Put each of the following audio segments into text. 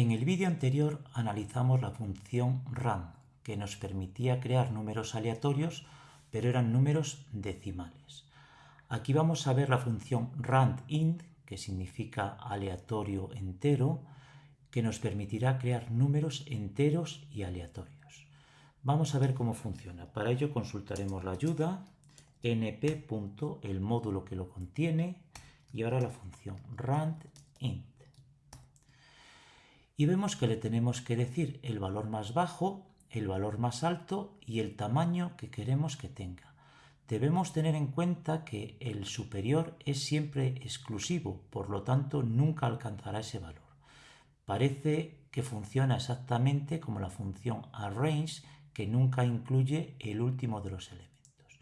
En el vídeo anterior analizamos la función rand, que nos permitía crear números aleatorios, pero eran números decimales. Aquí vamos a ver la función randint, que significa aleatorio entero, que nos permitirá crear números enteros y aleatorios. Vamos a ver cómo funciona. Para ello consultaremos la ayuda np. el módulo que lo contiene y ahora la función randint y vemos que le tenemos que decir el valor más bajo, el valor más alto y el tamaño que queremos que tenga. Debemos tener en cuenta que el superior es siempre exclusivo, por lo tanto nunca alcanzará ese valor. Parece que funciona exactamente como la función arrange, que nunca incluye el último de los elementos.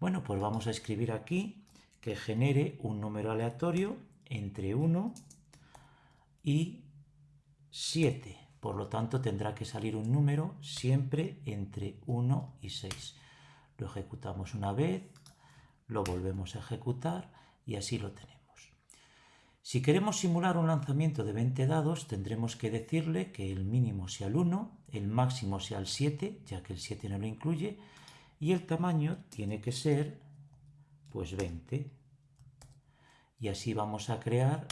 Bueno, pues vamos a escribir aquí que genere un número aleatorio entre 1 y 7. Por lo tanto, tendrá que salir un número siempre entre 1 y 6. Lo ejecutamos una vez, lo volvemos a ejecutar y así lo tenemos. Si queremos simular un lanzamiento de 20 dados, tendremos que decirle que el mínimo sea el 1, el máximo sea el 7, ya que el 7 no lo incluye, y el tamaño tiene que ser pues 20. Y así vamos a crear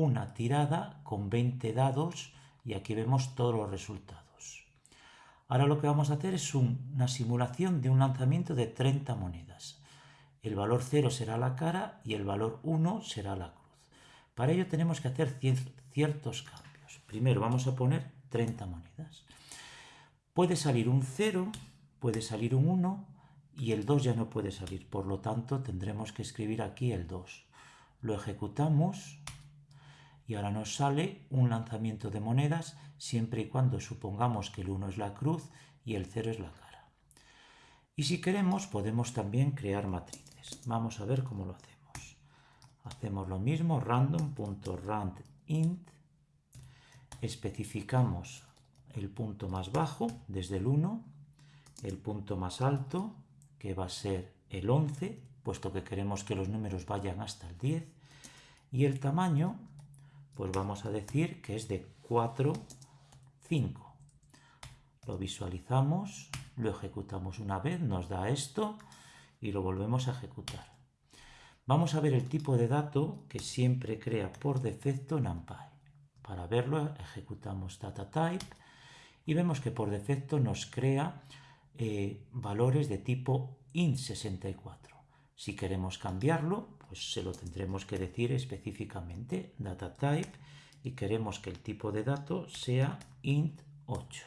una tirada con 20 dados y aquí vemos todos los resultados. Ahora lo que vamos a hacer es una simulación de un lanzamiento de 30 monedas. El valor 0 será la cara y el valor 1 será la cruz. Para ello tenemos que hacer ciertos cambios. Primero vamos a poner 30 monedas. Puede salir un 0, puede salir un 1 y el 2 ya no puede salir. Por lo tanto tendremos que escribir aquí el 2. Lo ejecutamos y ahora nos sale un lanzamiento de monedas siempre y cuando supongamos que el 1 es la cruz y el 0 es la cara. Y si queremos podemos también crear matrices. Vamos a ver cómo lo hacemos. Hacemos lo mismo, random.randint, especificamos el punto más bajo desde el 1, el punto más alto que va a ser el 11, puesto que queremos que los números vayan hasta el 10, y el tamaño pues vamos a decir que es de 4, 5. Lo visualizamos, lo ejecutamos una vez, nos da esto y lo volvemos a ejecutar. Vamos a ver el tipo de dato que siempre crea por defecto NumPy. Para verlo ejecutamos dataType y vemos que por defecto nos crea eh, valores de tipo int64. Si queremos cambiarlo, pues se lo tendremos que decir específicamente, data type, y queremos que el tipo de dato sea int8.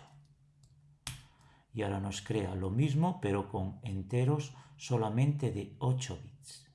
Y ahora nos crea lo mismo, pero con enteros solamente de 8 bits.